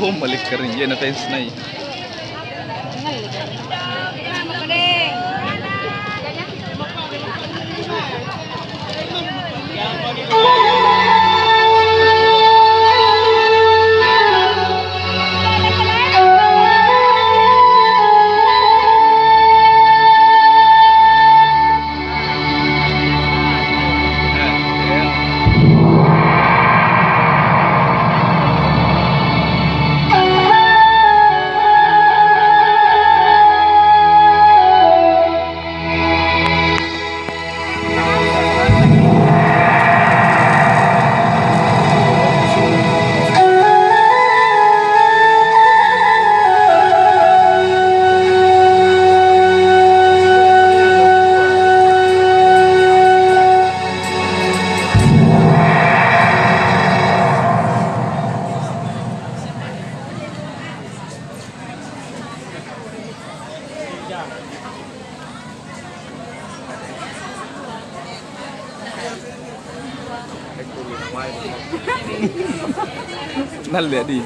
Bumalik ka rin. Yan, offense na eh. นั่นแหละดี